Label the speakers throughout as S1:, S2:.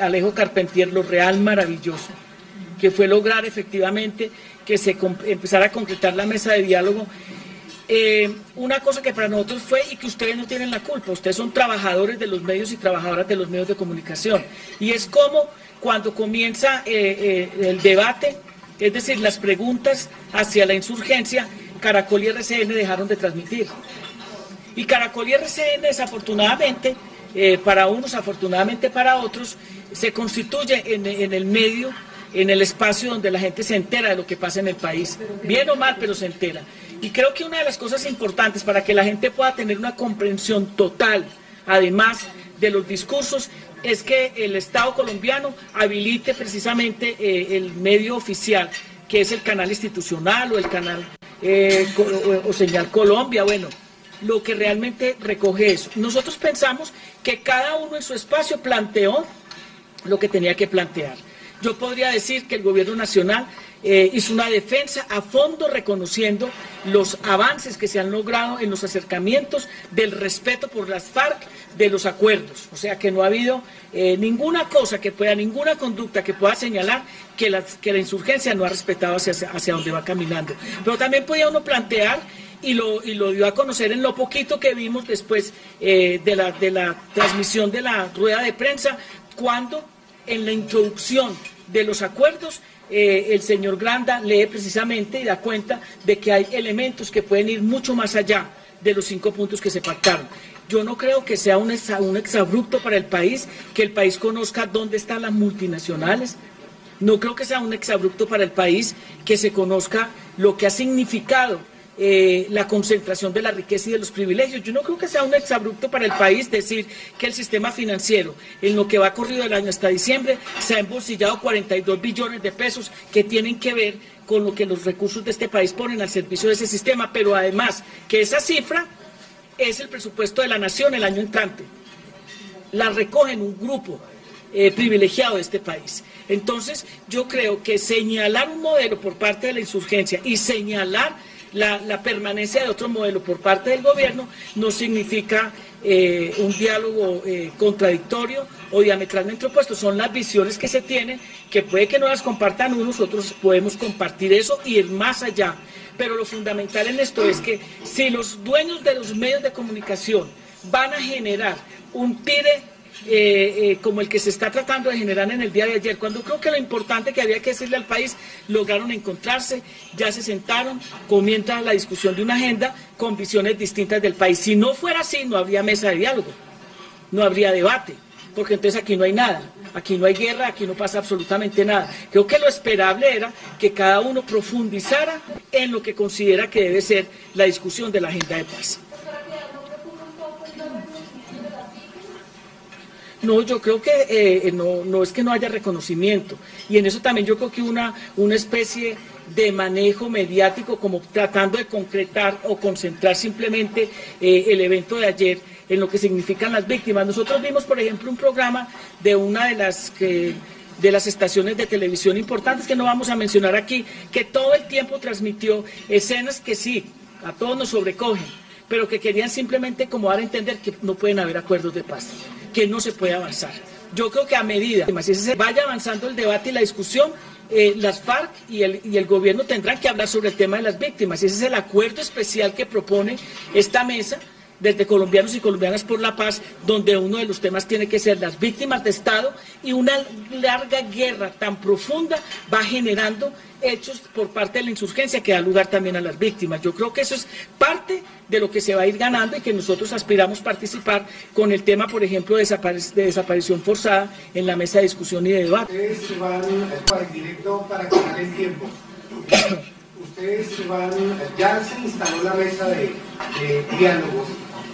S1: Alejo Carpentier lo real maravilloso, que fue lograr efectivamente que se empezara a concretar la mesa de diálogo. Eh, una cosa que para nosotros fue y que ustedes no tienen la culpa, ustedes son trabajadores de los medios y trabajadoras de los medios de comunicación. Y es como cuando comienza eh, eh, el debate, es decir, las preguntas hacia la insurgencia, Caracol y RCN dejaron de transmitir. Y Caracol y RCN desafortunadamente eh, para unos, afortunadamente para otros, se constituye en, el medio, en el espacio donde la gente se entera de lo que pasa en el país, bien o mal, pero se entera. Y creo que una de las cosas importantes para que la gente pueda tener una comprensión total, además de los discursos, es que el Estado colombiano habilite precisamente eh, el medio oficial, que es el canal institucional o el canal eh, o Señal Colombia, bueno, lo que realmente recoge eso. Nosotros pensamos que cada uno en su espacio planteó lo que tenía que plantear. Yo podría decir que el gobierno nacional eh, hizo una defensa a fondo reconociendo los avances que se han logrado en los acercamientos del respeto por las FARC de los acuerdos. O sea que no ha habido eh, ninguna cosa que pueda, ninguna conducta que pueda señalar que la, que la insurgencia no ha respetado hacia, hacia donde va caminando. Pero también podía uno plantear y lo, y lo dio a conocer en lo poquito que vimos después eh, de, la, de la transmisión de la rueda de prensa, cuando en la introducción de los acuerdos eh, el señor Granda lee precisamente y da cuenta de que hay elementos que pueden ir mucho más allá de los cinco puntos que se pactaron. Yo no creo que sea un, un exabrupto para el país que el país conozca dónde están las multinacionales. No creo que sea un exabrupto para el país que se conozca lo que ha significado eh, la concentración de la riqueza y de los privilegios. Yo no creo que sea un exabrupto para el país decir que el sistema financiero, en lo que va corrido el año hasta diciembre, se ha embolsillado 42 billones de pesos que tienen que ver con lo que los recursos de este país ponen al servicio de ese sistema, pero además que esa cifra es el presupuesto de la nación el año entrante. La recogen un grupo eh, privilegiado de este país. Entonces, yo creo que señalar un modelo por parte de la insurgencia y señalar la, permanencia de otro modelo por parte del gobierno no significa eh, un diálogo eh, contradictorio o diametralmente opuesto, son las visiones que se tienen, que puede que no las compartan unos, otros podemos compartir eso y ir más allá. Pero lo fundamental en esto es que si los dueños de los medios de comunicación van a generar un tire eh, eh, como el que se está tratando de generar en el día de ayer, cuando creo que lo importante que había que decirle al país, lograron encontrarse, ya se sentaron, comienza la discusión de una agenda con visiones distintas del país. Si no fuera así, no habría mesa de diálogo, no habría debate, porque entonces aquí no hay nada, aquí no hay guerra, aquí no pasa absolutamente nada. Creo que lo esperable era que cada uno profundizara en lo que considera que debe ser la discusión de la agenda de paz. No, yo creo que eh, no, es que no haya reconocimiento. Y en eso también yo creo que una, una especie de manejo mediático, como tratando de concretar o concentrar simplemente eh, el evento de ayer en lo que significan las víctimas. Nosotros vimos, por ejemplo, un programa de una de las de las estaciones de televisión importantes que no vamos a mencionar aquí, que todo el tiempo transmitió escenas que sí, a todos nos sobrecogen, pero que querían simplemente como dar a entender que no pueden haber acuerdos de paz que no se puede avanzar. Yo creo que a medida que se vaya avanzando el debate y la discusión, eh, las FARC y el, y el gobierno tendrán que hablar sobre el tema de las víctimas. Ese es el acuerdo especial que propone esta mesa desde colombianos y colombianas por la paz, donde uno de los temas tiene que ser las víctimas de Estado y una larga guerra tan profunda va generando hechos por parte de la insurgencia que da lugar también a las víctimas. Yo creo que eso es parte de lo que se va a ir ganando y que nosotros aspiramos participar con el tema, por ejemplo, de, desaparición forzada en la mesa de discusión y de debate.
S2: Ustedes van para el directo para ganar el tiempo. Ustedes van, ya se instaló la mesa de diálogos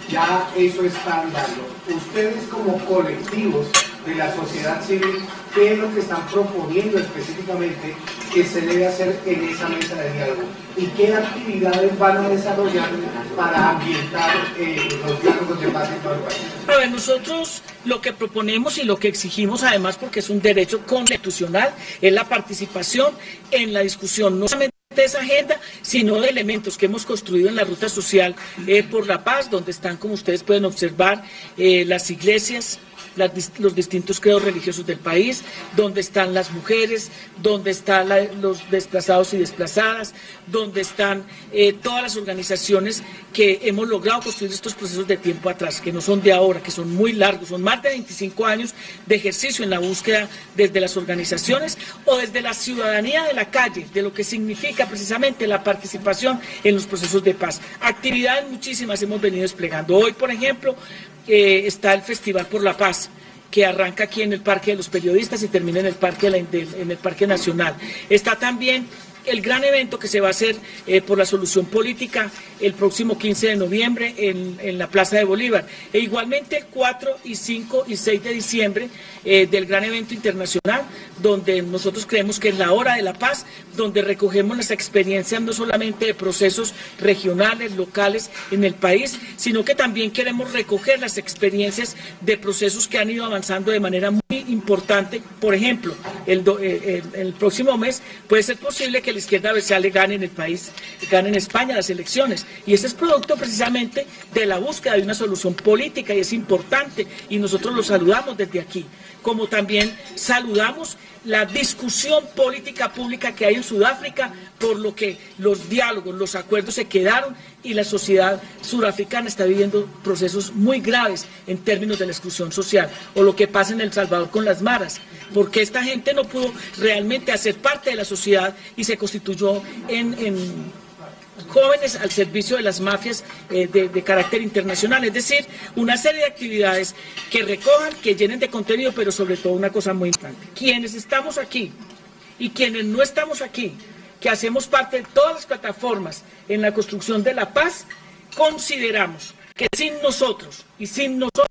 S2: ya eso está andando. Ustedes como colectivos de la sociedad civil, ¿qué es lo que están proponiendo específicamente que se debe hacer en esa mesa de diálogo? ¿Y qué actividades van a desarrollar para ambientar eh, los diálogos de paz en todo el país?
S1: A ver, nosotros lo que proponemos y lo que exigimos, además porque es un derecho constitucional, es la participación en la discusión, no solamente de esa agenda, sino de elementos que hemos construido en la ruta social eh, por la paz, donde están, como ustedes pueden observar, eh, las iglesias, los distintos credos religiosos del país, donde están las mujeres, donde están los desplazados y desplazadas, donde están eh, todas las organizaciones que hemos logrado construir estos procesos de tiempo atrás, que no son de ahora, que son muy largos, son más de 25 años de ejercicio en la búsqueda desde las organizaciones o desde la ciudadanía de la calle, de lo que significa precisamente la participación en los procesos de paz. Actividades muchísimas hemos venido desplegando. Hoy, por ejemplo, está el Festival por la Paz que arranca aquí en el Parque de los Periodistas y termina en el Parque, en el Parque Nacional. Está también el gran evento que se va a hacer eh, por la solución política el próximo 15 de noviembre en, la Plaza de Bolívar. E igualmente el 4 y 5 y 6 de diciembre eh, del gran evento internacional, donde nosotros creemos que es la hora de la paz, donde recogemos las experiencias no solamente de procesos regionales, locales en el país, sino que también queremos recoger las experiencias de procesos que han ido avanzando de manera muy importante. Por ejemplo, el, eh, el, próximo mes puede ser posible que la izquierda le gane en el país, gane en España las elecciones. Y ese es producto precisamente de la búsqueda de una solución política y es importante y nosotros lo saludamos desde aquí. Como también saludamos la discusión política pública que hay en Sudáfrica, por lo que los diálogos, los acuerdos se quedaron y la sociedad surafricana está viviendo procesos muy graves en términos de la exclusión social, o lo que pasa en El Salvador con las maras, porque esta gente no pudo realmente hacer parte de la sociedad y se constituyó en, jóvenes al servicio de las mafias eh, de, carácter internacional, es decir, una serie de actividades que recojan, que llenen de contenido, pero sobre todo una cosa muy importante. Quienes estamos aquí y quienes no estamos aquí, que hacemos parte de todas las plataformas en la construcción de la paz, consideramos que sin nosotros y sin nosotros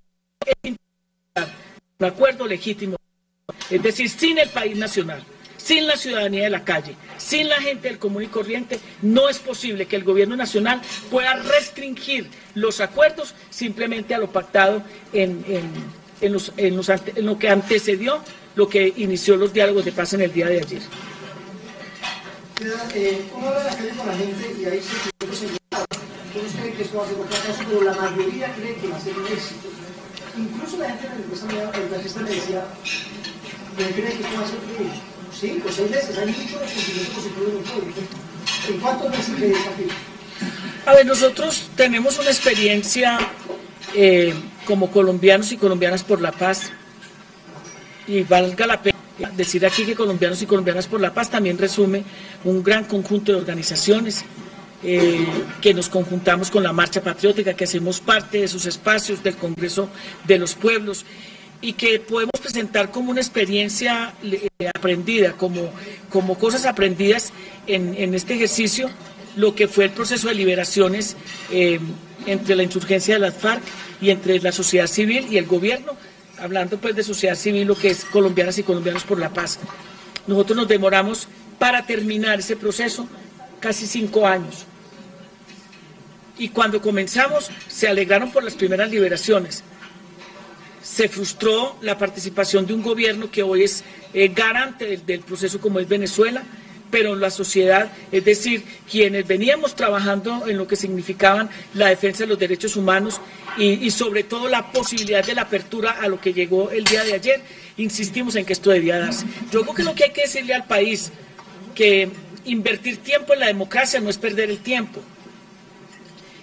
S1: un acuerdo legítimo, es decir, sin el país nacional, sin la ciudadanía de la calle, sin la gente del común y corriente, no es posible que el gobierno nacional pueda restringir los acuerdos simplemente a lo pactado en, lo que antecedió lo que inició los diálogos de paz en el día de ayer.
S3: Eh, de la gente y la mayoría me cree que esto va a ser cinco, seis meses, hay muchos ¿En cuántos meses le aquí?
S1: A ver, nosotros tenemos una experiencia eh, como colombianos y colombianas por la paz, y valga la pena decir aquí que colombianos y colombianas por la paz también resume un gran conjunto de organizaciones eh, que nos conjuntamos con la Marcha Patriótica, que hacemos parte de esos espacios del Congreso de los Pueblos y que podemos presentar como una experiencia eh, aprendida, como, como cosas aprendidas en, este ejercicio, lo que fue el proceso de liberaciones eh, entre la insurgencia de las FARC y entre la sociedad civil y el gobierno, hablando pues de sociedad civil, lo que es colombianas y colombianos por la paz. Nosotros nos demoramos para terminar ese proceso casi cinco años. Y cuando comenzamos se alegraron por las primeras liberaciones se frustró la participación de un gobierno que hoy es eh, garante del, proceso como es Venezuela, pero la sociedad, es decir, quienes veníamos trabajando en lo que significaban la defensa de los derechos humanos y, sobre todo la posibilidad de la apertura a lo que llegó el día de ayer, insistimos en que esto debía darse. Yo creo que lo que hay que decirle al país, que invertir tiempo en la democracia no es perder el tiempo,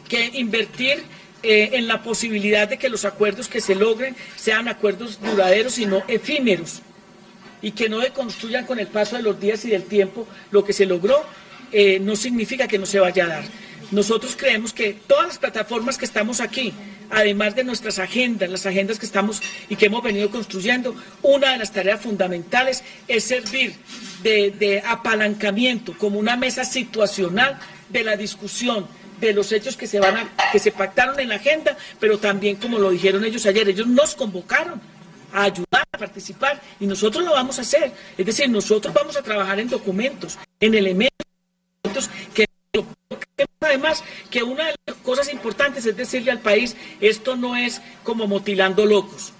S1: que invertir eh, en la posibilidad de que los acuerdos que se logren sean acuerdos duraderos y no efímeros y que no deconstruyan con el paso de los días y del tiempo lo que se logró, eh, no significa que no se vaya a dar. Nosotros creemos que todas las plataformas que estamos aquí, además de nuestras agendas, las agendas que estamos y que hemos venido construyendo, una de las tareas fundamentales es servir de, de apalancamiento como una mesa situacional de la discusión de los hechos que se van a, que se pactaron en la agenda, pero también como lo dijeron ellos ayer, ellos nos convocaron a ayudar, a participar, y nosotros lo vamos a hacer. Es decir, nosotros vamos a trabajar en documentos, en elementos que además que una de las cosas importantes es decirle al país, esto no es como motilando locos.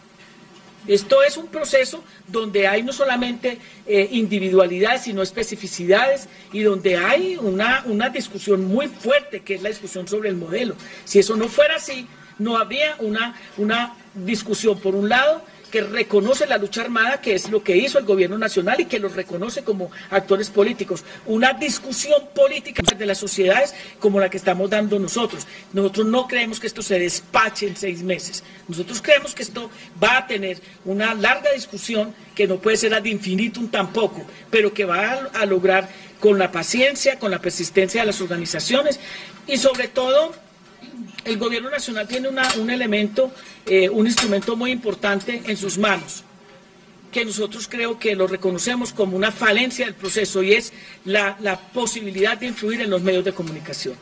S1: Esto es un proceso donde hay no solamente eh, individualidades, sino especificidades y donde hay una, una discusión muy fuerte, que es la discusión sobre el modelo. Si eso no fuera así, no habría una, una discusión, por un lado, que reconoce la lucha armada, que es lo que hizo el gobierno nacional y que los reconoce como actores políticos. Una discusión política de las sociedades como la que estamos dando nosotros. Nosotros no creemos que esto se despache en seis meses. Nosotros creemos que esto va a tener una larga discusión que no puede ser ad infinitum tampoco, pero que va a, a lograr con la paciencia, con la persistencia de las organizaciones y sobre todo el gobierno nacional tiene un elemento, eh, un instrumento muy importante en sus manos, que nosotros creo que lo reconocemos como una falencia del proceso y es la, posibilidad de influir en los medios de comunicación.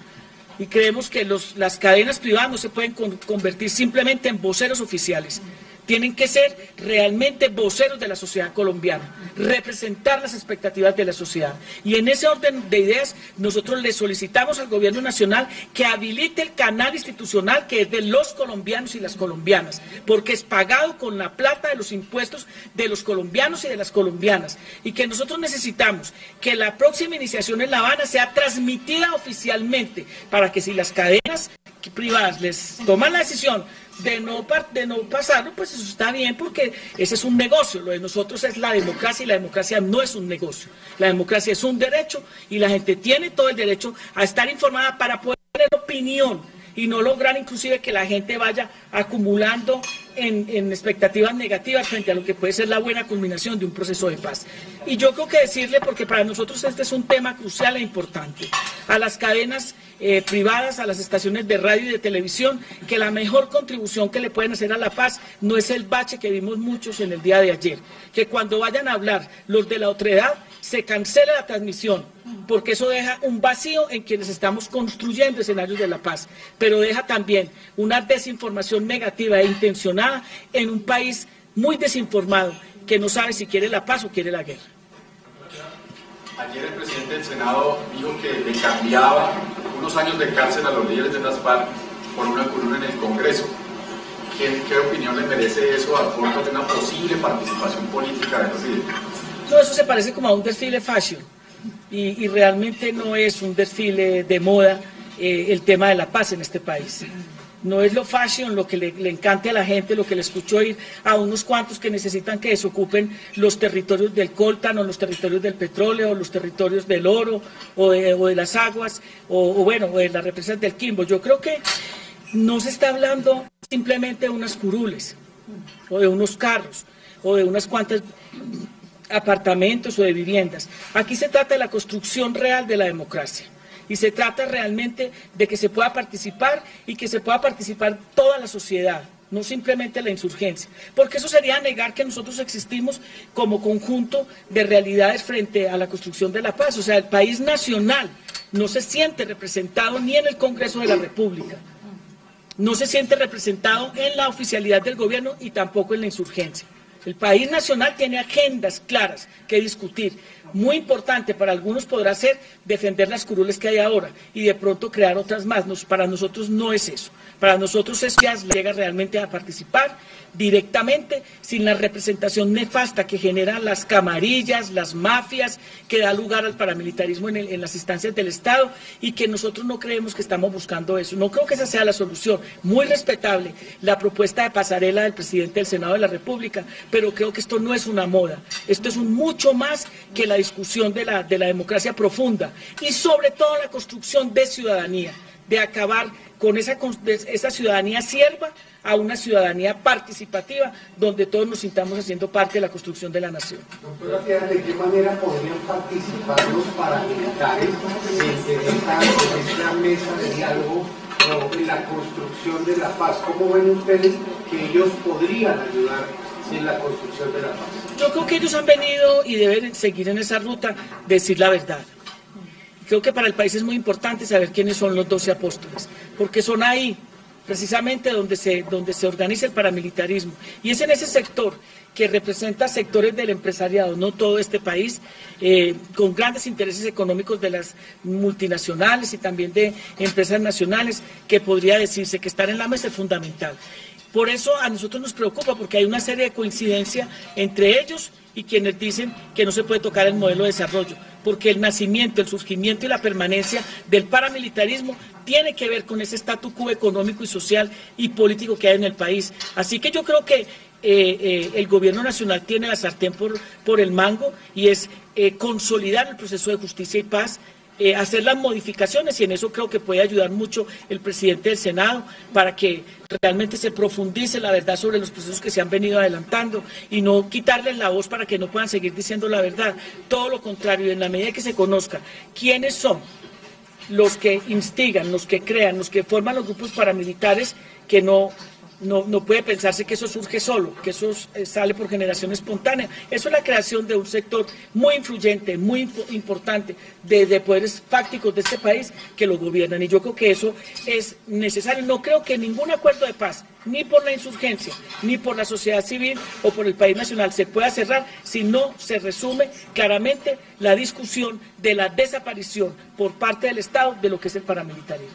S1: Y creemos que las cadenas privadas no se pueden convertir simplemente en voceros oficiales tienen que ser realmente voceros de la sociedad colombiana, representar las expectativas de la sociedad. Y en ese orden de ideas, nosotros le solicitamos al gobierno nacional que habilite el canal institucional que es de los colombianos y las colombianas, porque es pagado con la plata de los impuestos de los colombianos y de las colombianas. Y que nosotros necesitamos que la próxima iniciación en La Habana sea transmitida oficialmente, para que si las cadenas privadas les toman la decisión de no, de no pasarlo, pues eso está bien porque ese es un negocio. Lo de nosotros es la democracia y la democracia no es un negocio. La democracia es un derecho y la gente tiene todo el derecho a estar informada para poder tener opinión y no lograr inclusive que la gente vaya acumulando en, expectativas negativas frente a lo que puede ser la buena culminación de un proceso de paz. Y yo creo que decirle, porque para nosotros este es un tema crucial e importante, a las cadenas eh, privadas, a las estaciones de radio y de televisión, que la mejor contribución que le pueden hacer a la paz no es el bache que vimos muchos en el día de ayer, que cuando vayan a hablar los de la otredad, se cancele la transmisión, porque eso deja un vacío en quienes estamos construyendo escenarios de la paz, pero deja también una desinformación negativa e intencionada en un país muy desinformado que no sabe si quiere la paz o quiere la guerra.
S4: Ayer el presidente del Senado dijo que le cambiaba unos años de cárcel a los líderes de las FARC por una curul en el Congreso. ¿Qué, ¿Qué, opinión le merece eso a fondo de una posible participación política del presidente?
S1: No, eso se parece como a un desfile fashion y, realmente no es un desfile de moda eh, el tema de la paz en este país. No es lo fashion lo que le, encante a la gente, lo que le escucho ir a unos cuantos que necesitan que desocupen los territorios del coltan o los territorios del petróleo o los territorios del oro o de, las aguas o, bueno, o de las represas del Quimbo. Yo creo que no se está hablando simplemente de unas curules o de unos carros o de unas cuantas apartamentos o de viviendas. Aquí se trata de la construcción real de la democracia y se trata realmente de que se pueda participar y que se pueda participar toda la sociedad, no simplemente la insurgencia, porque eso sería negar que nosotros existimos como conjunto de realidades frente a la construcción de la paz. O sea, el país nacional no se siente representado ni en el Congreso de la República, no se siente representado en la oficialidad del gobierno y tampoco en la insurgencia. El país nacional tiene agendas claras que discutir. Muy importante para algunos podrá ser defender las curules que hay ahora y de pronto crear otras más. para nosotros no es eso. Para nosotros es que llega realmente a participar directamente sin la representación nefasta que generan las camarillas, las mafias, que da lugar al paramilitarismo en, las instancias del Estado y que nosotros no creemos que estamos buscando eso. No creo que esa sea la solución. Muy respetable la propuesta de pasarela del presidente del Senado de la República, pero creo que esto no es una moda. Esto es un mucho más que la discusión de la, de la democracia profunda y sobre todo la construcción de ciudadanía, de acabar con esa, esa ciudadanía sierva a una ciudadanía participativa donde todos nos sintamos haciendo parte de la construcción de la nación.
S2: Doctora ¿de qué manera podrían participar los paramilitares en esta, mesa de diálogo o en la construcción de la paz? ¿Cómo ven ustedes que ellos podrían ayudar en la construcción de la paz?
S1: Yo creo que ellos han venido y deben seguir en esa ruta, decir la verdad. Creo que para el país es muy importante saber quiénes son los doce apóstoles, porque son ahí precisamente donde se, donde se organiza el paramilitarismo. Y es en ese sector que representa sectores del empresariado, no todo este país, eh, con grandes intereses económicos de las multinacionales y también de empresas nacionales, que podría decirse que estar en la mesa es fundamental. Por eso a nosotros nos preocupa, porque hay una serie de coincidencia entre ellos y quienes dicen que no se puede tocar el modelo de desarrollo, porque el nacimiento, el surgimiento y la permanencia del paramilitarismo tiene que ver con ese statu quo económico y social y político que hay en el país. Así que yo creo que eh, eh, el gobierno nacional tiene la sartén por, por el mango y es eh, consolidar el proceso de justicia y paz, hacer las modificaciones y en eso creo que puede ayudar mucho el presidente del Senado para que realmente se profundice la verdad sobre los procesos que se han venido adelantando y no quitarles la voz para que no puedan seguir diciendo la verdad. Todo lo contrario, en la medida que se conozca quiénes son los que instigan, los que crean, los que forman los grupos paramilitares que no no, no, puede pensarse que eso surge solo, que eso eh, sale por generación espontánea. Eso es la creación de un sector muy influyente, muy importante, de, poderes fácticos de este país que lo gobiernan. Y yo creo que eso es necesario. No creo que ningún acuerdo de paz, ni por la insurgencia, ni por la sociedad civil o por el país nacional, se pueda cerrar si no se resume claramente la discusión de la desaparición por parte del Estado de lo que es el paramilitarismo.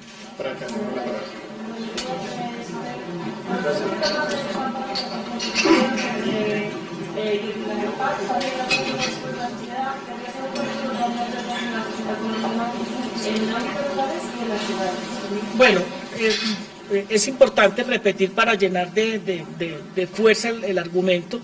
S1: Bueno, eh, es importante repetir para llenar de, fuerza el, argumento.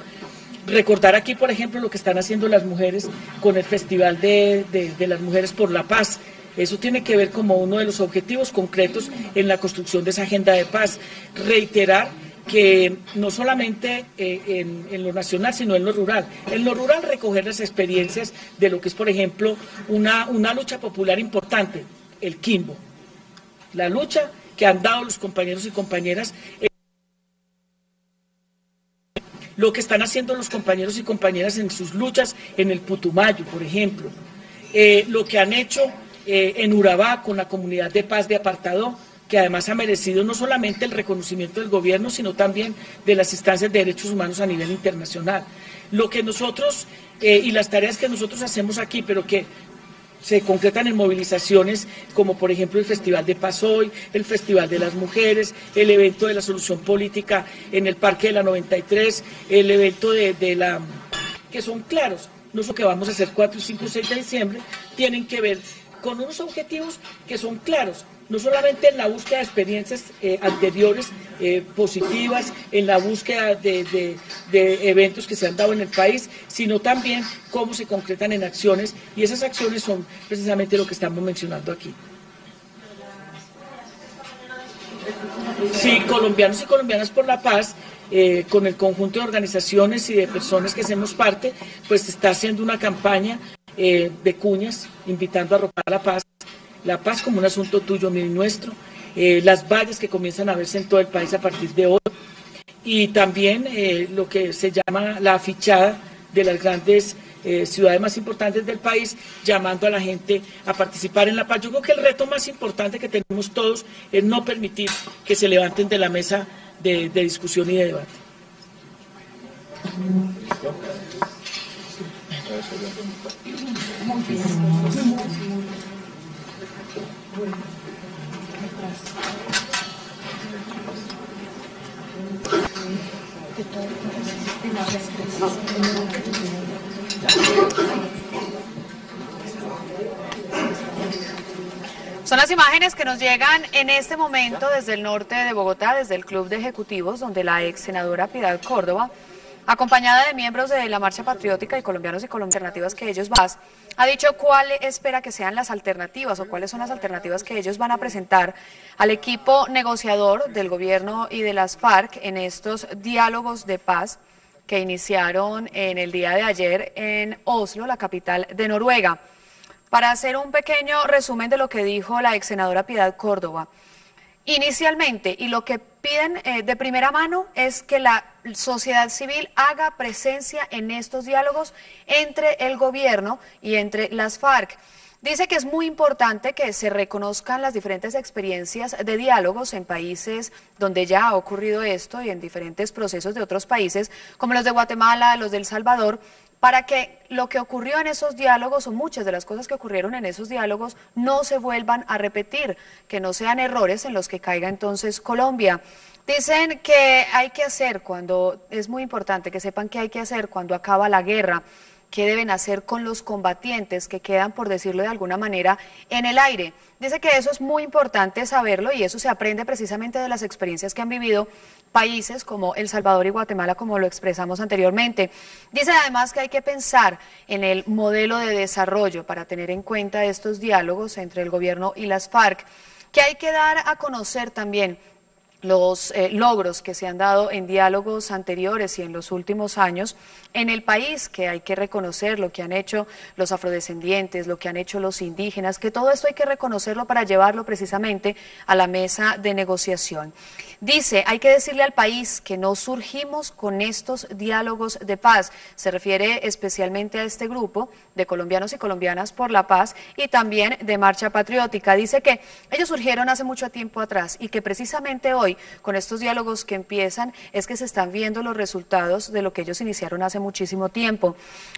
S1: Recordar aquí, por ejemplo, lo que están haciendo las mujeres con el Festival de las Mujeres por la Paz. Eso tiene que ver como uno de los objetivos concretos en la construcción de esa agenda de paz. Reiterar que no solamente eh, en, lo nacional, sino en lo rural. En lo rural recoger las experiencias de lo que es, por ejemplo, una, una lucha popular importante, el Quimbo. La lucha que han dado los compañeros y compañeras. lo que están haciendo los compañeros y compañeras en sus luchas en el Putumayo, por ejemplo. Eh, lo que han hecho eh, en Urabá con la comunidad de paz de Apartado, que además ha merecido no solamente el reconocimiento del gobierno, sino también de las instancias de derechos humanos a nivel internacional. Lo que nosotros eh, y las tareas que nosotros hacemos aquí, pero que se concretan en movilizaciones como por ejemplo el Festival de Paz Hoy, el Festival de las Mujeres, el evento de la solución política en el Parque de la 93, el evento de, de la... que son claros, no lo que vamos a hacer 4, 5, 6 de diciembre, tienen que ver con unos objetivos que son claros, no solamente en la búsqueda de experiencias eh, anteriores eh, positivas, en la búsqueda de, eventos que se han dado en el país, sino también cómo se concretan en acciones. Y esas acciones son precisamente lo que estamos mencionando aquí. Sí, colombianos y colombianas por la paz, eh, con el conjunto de organizaciones y de personas que hacemos parte, pues está haciendo una campaña eh, de cuñas, invitando a robar la paz, la paz como un asunto tuyo, mío y nuestro, eh, las valles que comienzan a verse en todo el país a partir de hoy, y también eh, lo que se llama la afichada de las grandes ciudades más importantes del país, llamando a la gente a participar en la paz. Yo creo que el reto más importante que tenemos todos es no permitir que se levanten de la mesa de, de discusión y de debate.
S5: Son las imágenes que nos llegan en este momento desde el norte de Bogotá, desde el Club de Ejecutivos, donde la ex senadora Piedad Córdoba acompañada de miembros de la Marcha Patriótica y colombianos y alternativas que ellos van, ha dicho cuál espera que sean las alternativas o cuáles son las alternativas que ellos van a presentar al equipo negociador del gobierno y de las FARC en estos diálogos de paz que iniciaron en el día de ayer en Oslo, la capital de Noruega. Para hacer un pequeño resumen de lo que dijo la ex senadora Piedad Córdoba, inicialmente, y lo que piden eh, de primera mano es que la sociedad civil haga presencia en estos diálogos entre el gobierno y entre las FARC. Dice que es muy importante que se reconozcan las diferentes experiencias de diálogos en países donde ya ha ocurrido esto y en diferentes procesos de otros países, como los de Guatemala, los de El Salvador, para que lo que ocurrió en esos diálogos o muchas de las cosas que ocurrieron en esos diálogos no se vuelvan a repetir, que no sean errores en los que caiga entonces Colombia. Dicen que hay que hacer cuando, es muy importante que sepan que hay que hacer cuando acaba la guerra, qué deben hacer con los combatientes que quedan, por decirlo de alguna manera, en el aire. Dice que eso es muy importante saberlo y eso se aprende precisamente de las experiencias que han vivido países como El Salvador y Guatemala, como lo expresamos anteriormente. Dice además que hay que pensar en el modelo de desarrollo para tener en cuenta estos diálogos entre el gobierno y las FARC, que hay que dar a conocer también los eh, logros que se han dado en diálogos anteriores y en los últimos años en el país, que hay que reconocer lo que han hecho los afrodescendientes, lo que han hecho los indígenas, que todo esto hay que reconocerlo para llevarlo precisamente a la mesa de negociación. Dice, hay que decirle al país que no surgimos con estos diálogos de paz. Se refiere especialmente a este grupo de colombianos y colombianas por la paz y también de Marcha Patriótica. Dice que ellos surgieron hace mucho tiempo atrás y que precisamente hoy, con estos diálogos que empiezan, es que se están viendo los resultados de lo que ellos iniciaron hace muchísimo tiempo.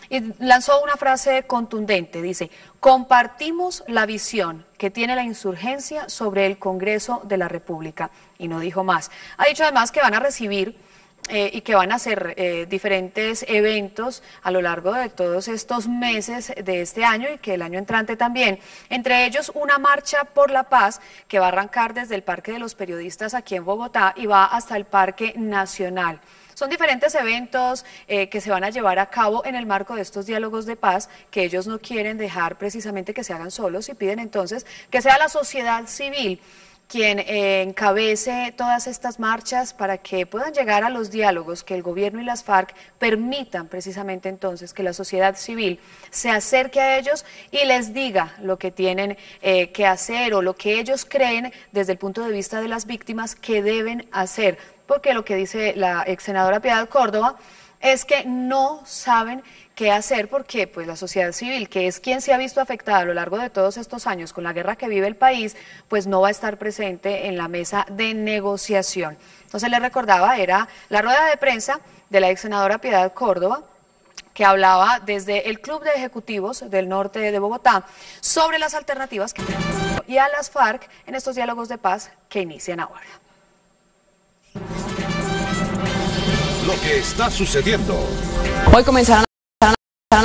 S5: Y lanzó una frase contundente, dice, compartimos la visión que tiene la insurgencia sobre el Congreso de la República. Y no dijo más. Ha dicho además que van a recibir eh, y que van a hacer eh, diferentes eventos a lo largo de todos estos meses de este año y que el año entrante también. Entre ellos una marcha por la paz que va a arrancar desde el Parque de los Periodistas aquí en Bogotá y va hasta el Parque Nacional. Son diferentes eventos eh, que se van a llevar a cabo en el marco de estos diálogos de paz que ellos no quieren dejar precisamente que se hagan solos y piden entonces que sea la sociedad civil quien eh, encabece todas estas marchas para que puedan llegar a los diálogos, que el gobierno y las FARC permitan precisamente entonces que la sociedad civil se acerque a ellos y les diga lo que tienen eh, que hacer o lo que ellos creen desde el punto de vista de las víctimas que deben hacer. Porque lo que dice la ex senadora Piedad Córdoba es que no saben qué hacer porque pues la sociedad civil, que es quien se ha visto afectada a lo largo de todos estos años con la guerra que vive el país, pues no va a estar presente en la mesa de negociación. Entonces le recordaba, era la rueda de prensa de la ex senadora Piedad Córdoba, que hablaba desde el Club de Ejecutivos del Norte de Bogotá sobre las alternativas que y a las FARC en estos diálogos de paz que inician ahora.
S6: Lo que está sucediendo.
S7: Hoy comenzaron